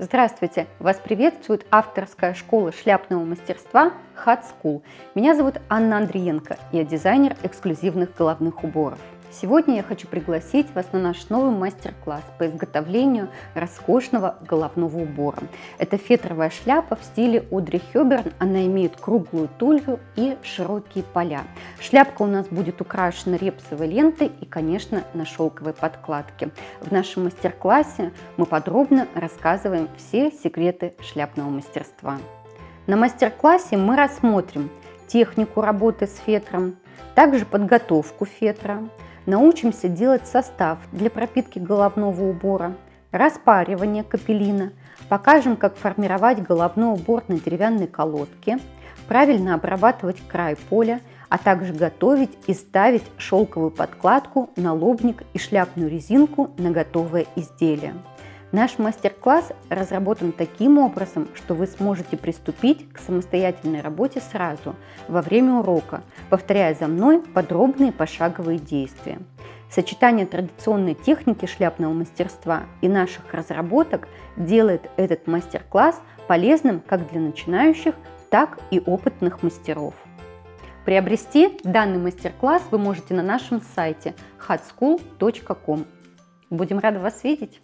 Здравствуйте! Вас приветствует авторская школа шляпного мастерства Hat School. Меня зовут Анна Андриенко, я дизайнер эксклюзивных головных уборов. Сегодня я хочу пригласить вас на наш новый мастер-класс по изготовлению роскошного головного убора. Это фетровая шляпа в стиле Одри Хёберн. Она имеет круглую тулью и широкие поля. Шляпка у нас будет украшена репсовой лентой и, конечно, на шелковой подкладке. В нашем мастер-классе мы подробно рассказываем все секреты шляпного мастерства. На мастер-классе мы рассмотрим технику работы с фетром, также подготовку фетра, научимся делать состав для пропитки головного убора, распаривание капеллина, покажем, как формировать головной убор на деревянной колодке, правильно обрабатывать край поля, а также готовить и ставить шелковую подкладку, налобник и шляпную резинку на готовое изделие. Наш мастер-класс разработан таким образом, что вы сможете приступить к самостоятельной работе сразу, во время урока, повторяя за мной подробные пошаговые действия. Сочетание традиционной техники шляпного мастерства и наших разработок делает этот мастер-класс полезным как для начинающих, так и опытных мастеров. Приобрести данный мастер-класс вы можете на нашем сайте hatschool.com. Будем рады вас видеть!